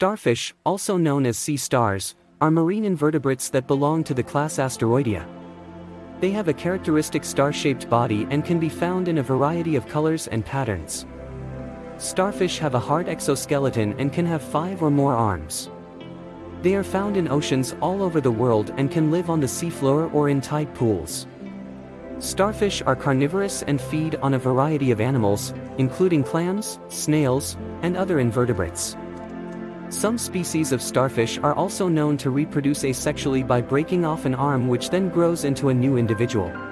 Starfish, also known as sea stars, are marine invertebrates that belong to the class Asteroidea. They have a characteristic star-shaped body and can be found in a variety of colors and patterns. Starfish have a hard exoskeleton and can have five or more arms. They are found in oceans all over the world and can live on the seafloor or in tide pools. Starfish are carnivorous and feed on a variety of animals, including clams, snails, and other invertebrates. Some species of starfish are also known to reproduce asexually by breaking off an arm which then grows into a new individual.